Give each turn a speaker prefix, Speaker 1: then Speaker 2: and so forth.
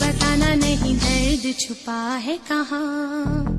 Speaker 1: بتانا نہیں درد چھپا ہے کہاں